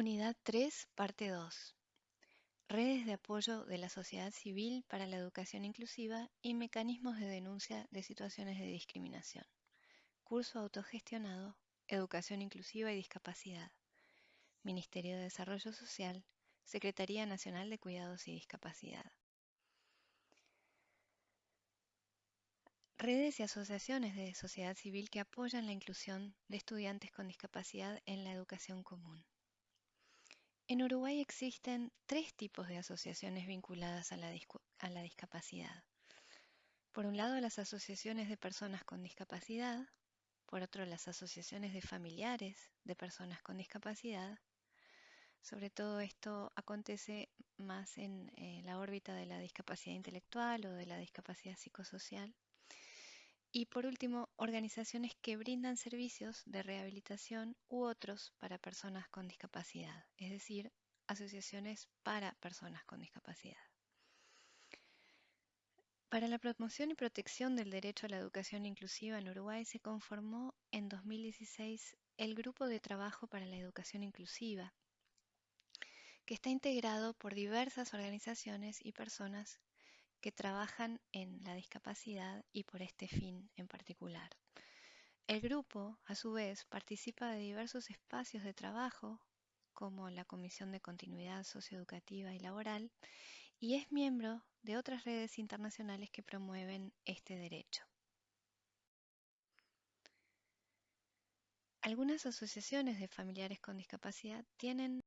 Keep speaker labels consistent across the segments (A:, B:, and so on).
A: Unidad 3, parte 2. Redes de apoyo de la sociedad civil para la educación inclusiva y mecanismos de denuncia de situaciones de discriminación. Curso autogestionado, Educación Inclusiva y Discapacidad. Ministerio de Desarrollo Social, Secretaría Nacional de Cuidados y Discapacidad. Redes y asociaciones de sociedad civil que apoyan la inclusión de estudiantes con discapacidad en la educación común. En Uruguay existen tres tipos de asociaciones vinculadas a la, discapacidad. Por un lado, las asociaciones de personas con discapacidad, por otro, las asociaciones de familiares de personas con discapacidad. Sobre todo esto acontece más en eh, la órbita de la discapacidad intelectual o de la discapacidad psicosocial. Y por último, organizaciones que brindan servicios de rehabilitación u otros para personas con discapacidad, es decir, asociaciones para personas con discapacidad. Para la promoción y protección del derecho a la educación inclusiva en Uruguay se conformó en 2016 el Grupo de Trabajo para la Educación Inclusiva, que está integrado por diversas organizaciones y personas que trabajan en la discapacidad y por este fin en particular. El grupo, a su vez, participa de diversos espacios de trabajo, como la Comisión de Continuidad Socioeducativa y Laboral, y es miembro de otras redes internacionales que promueven este derecho. Algunas asociaciones de familiares con discapacidad tienen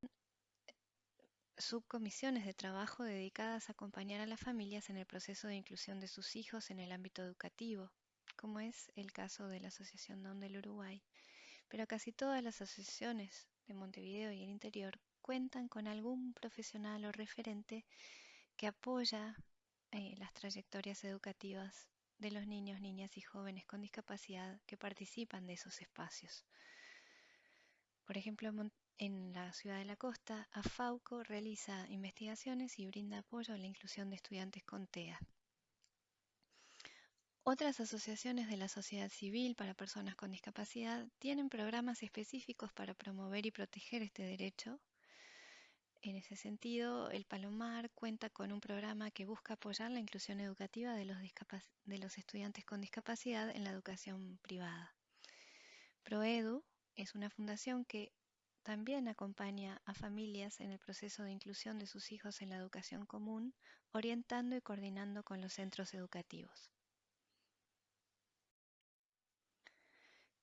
A: subcomisiones de trabajo dedicadas a acompañar a las familias en el proceso de inclusión de sus hijos en el ámbito educativo, como es el caso de la Asociación DON del Uruguay. Pero casi todas las asociaciones de Montevideo y el interior cuentan con algún profesional o referente que apoya eh, las trayectorias educativas de los niños, niñas y jóvenes con discapacidad que participan de esos espacios. Por ejemplo, en la ciudad de la costa, AFAUCO realiza investigaciones y brinda apoyo a la inclusión de estudiantes con TEA. Otras asociaciones de la sociedad civil para personas con discapacidad tienen programas específicos para promover y proteger este derecho. En ese sentido, el Palomar cuenta con un programa que busca apoyar la inclusión educativa de los, de los estudiantes con discapacidad en la educación privada. ProEdu es una fundación que también acompaña a familias en el proceso de inclusión de sus hijos en la educación común, orientando y coordinando con los centros educativos.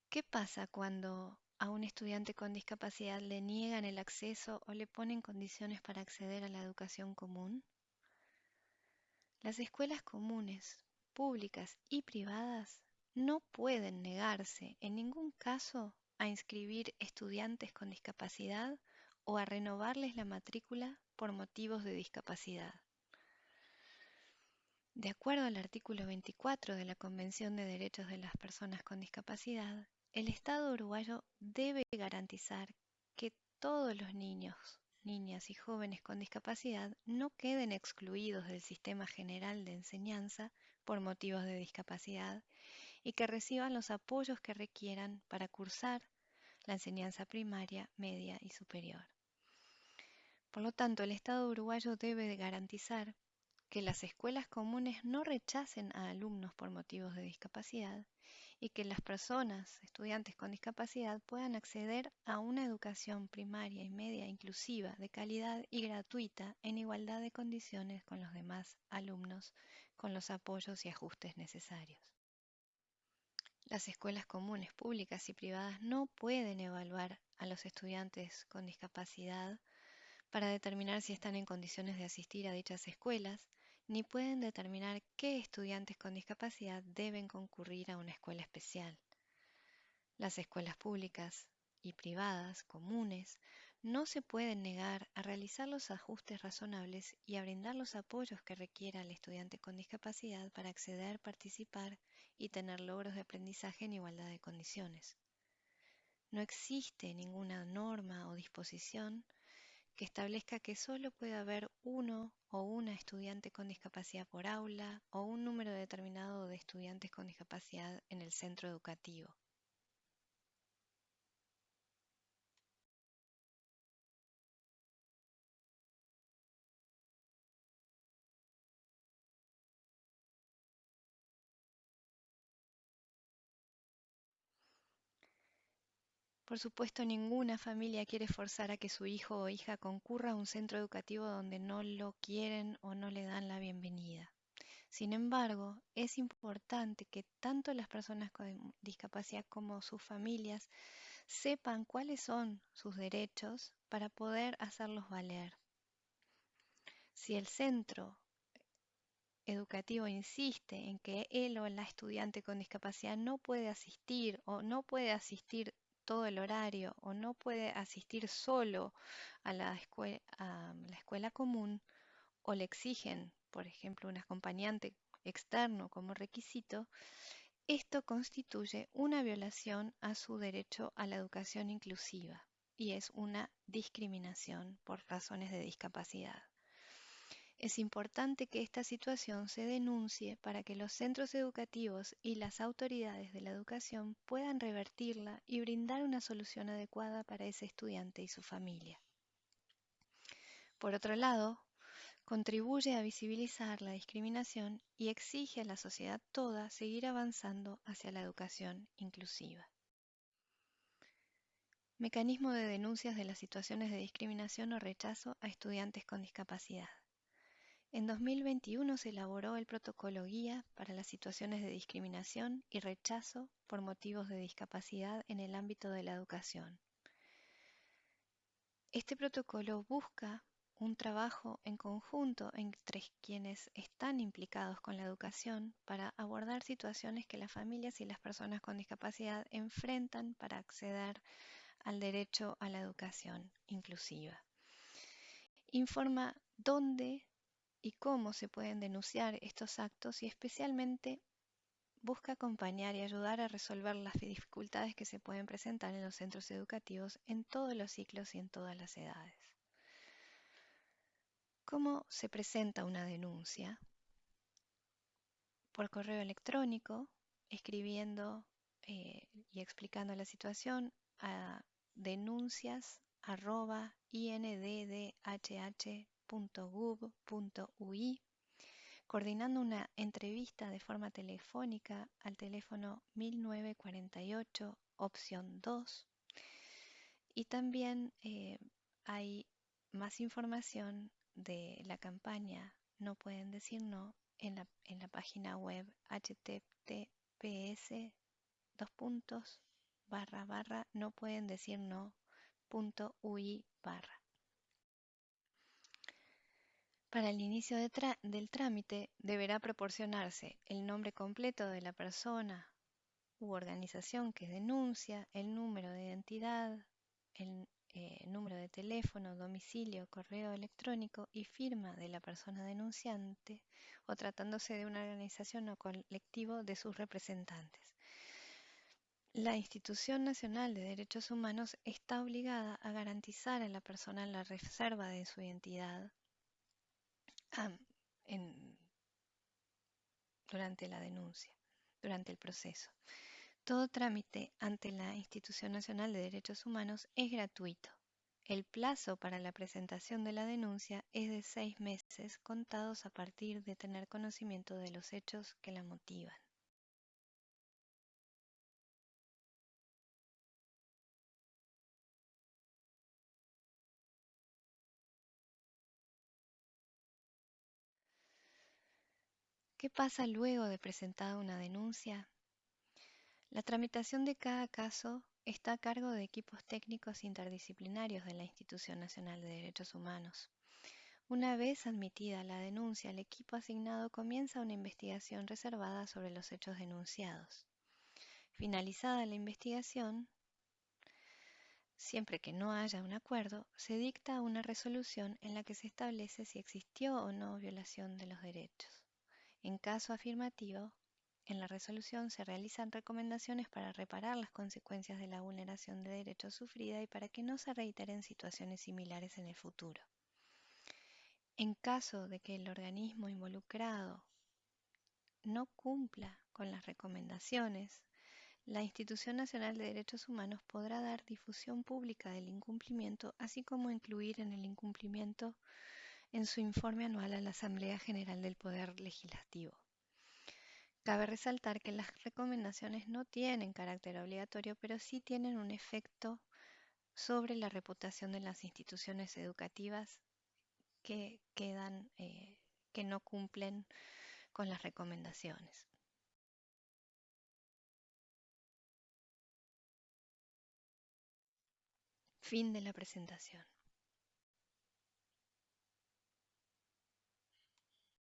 A: ¿Qué pasa cuando a un estudiante con discapacidad le niegan el acceso o le ponen condiciones para acceder a la educación común? Las escuelas comunes, públicas y privadas no pueden negarse en ningún caso a inscribir estudiantes con discapacidad o a renovarles la matrícula por motivos de discapacidad. De acuerdo al artículo 24 de la Convención de Derechos de las Personas con Discapacidad, el Estado uruguayo debe garantizar que todos los niños, niñas y jóvenes con discapacidad no queden excluidos del sistema general de enseñanza por motivos de discapacidad y que reciban los apoyos que requieran para cursar la enseñanza primaria, media y superior. Por lo tanto, el Estado uruguayo debe garantizar que las escuelas comunes no rechacen a alumnos por motivos de discapacidad y que las personas, estudiantes con discapacidad, puedan acceder a una educación primaria y media inclusiva, de calidad y gratuita, en igualdad de condiciones con los demás alumnos, con los apoyos y ajustes necesarios. Las escuelas comunes públicas y privadas no pueden evaluar a los estudiantes con discapacidad para determinar si están en condiciones de asistir a dichas escuelas, ni pueden determinar qué estudiantes con discapacidad deben concurrir a una escuela especial. Las escuelas públicas y privadas comunes no se pueden negar a realizar los ajustes razonables y a brindar los apoyos que requiera el estudiante con discapacidad para acceder, participar y tener logros de aprendizaje en igualdad de condiciones. No existe ninguna norma o disposición que establezca que solo puede haber uno o una estudiante con discapacidad por aula o un número determinado de estudiantes con discapacidad en el centro educativo. Por supuesto, ninguna familia quiere forzar a que su hijo o hija concurra a un centro educativo donde no lo quieren o no le dan la bienvenida. Sin embargo, es importante que tanto las personas con discapacidad como sus familias sepan cuáles son sus derechos para poder hacerlos valer. Si el centro educativo insiste en que él o la estudiante con discapacidad no puede asistir o no puede asistir todo el horario o no puede asistir solo a la, escuela, común o le exigen, por ejemplo, un acompañante externo como requisito, esto constituye una violación a su derecho a la educación inclusiva y es una discriminación por razones de discapacidad. Es importante que esta situación se denuncie para que los centros educativos y las autoridades de la educación puedan revertirla y brindar una solución adecuada para ese estudiante y su familia. Por otro lado, contribuye a visibilizar la discriminación y exige a la sociedad toda seguir avanzando hacia la educación inclusiva. Mecanismo de denuncias de las situaciones de discriminación o rechazo a estudiantes con discapacidad. En 2021 se elaboró el protocolo guía para las situaciones de discriminación y rechazo por motivos de discapacidad en el ámbito de la educación. Este protocolo busca un trabajo en conjunto entre quienes están implicados con la educación para abordar situaciones que las familias y las personas con discapacidad enfrentan para acceder al derecho a la educación inclusiva. Informa dónde y cómo se pueden denunciar estos actos y especialmente busca acompañar y ayudar a resolver las dificultades que se pueden presentar en los centros educativos en todos los ciclos y en todas las edades. ¿Cómo se presenta una denuncia? Por correo electrónico, escribiendo eh, y explicando la situación a denuncias.inddhh .gov.ui, coordinando una entrevista de forma telefónica al teléfono 1948, opción 2. Y también eh, hay más información de la campaña No pueden decir no en la, en la página web https dos puntos barra barra no pueden decir no punto ui barra. Para el inicio del trámite deberá proporcionarse el nombre completo de la persona u organización que denuncia, el número de identidad, el eh, número de teléfono, domicilio, correo electrónico y firma de la persona denunciante o tratándose de una organización o colectivo de sus representantes. La Institución Nacional de Derechos Humanos está obligada a garantizar a la persona la reserva de su identidad durante la denuncia, durante el proceso. Todo trámite ante la Institución Nacional de Derechos Humanos es gratuito. El plazo para la presentación de la denuncia es de seis meses contados a partir de tener conocimiento de los hechos que la motivan. ¿Qué pasa luego de presentada una denuncia? La tramitación de cada caso está a cargo de equipos técnicos interdisciplinarios de la Institución Nacional de Derechos Humanos. Una vez admitida la denuncia, el equipo asignado comienza una investigación reservada sobre los hechos denunciados. Finalizada la investigación, siempre que no haya un acuerdo, se dicta una resolución en la que se establece si existió o no violación de los derechos. En caso afirmativo, en la resolución se realizan recomendaciones para reparar las consecuencias de la vulneración de derechos sufrida y para que no se reiteren situaciones similares en el futuro. En caso de que el organismo involucrado no cumpla con las recomendaciones, la Institución Nacional de Derechos Humanos podrá dar difusión pública del incumplimiento, así como incluir en el incumplimiento en su informe anual a la Asamblea General del Poder Legislativo. Cabe resaltar que las recomendaciones no tienen carácter obligatorio, pero sí tienen un efecto sobre la reputación de las instituciones educativas que quedan, eh, que no cumplen con las recomendaciones. Fin de la presentación.